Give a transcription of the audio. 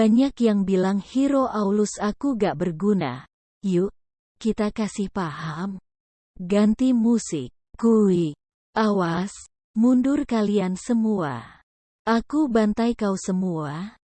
Banyak yang bilang hero Aulus aku gak berguna. Yuk, kita kasih paham. Ganti musik. Kui. Awas, mundur kalian semua. Aku bantai kau semua.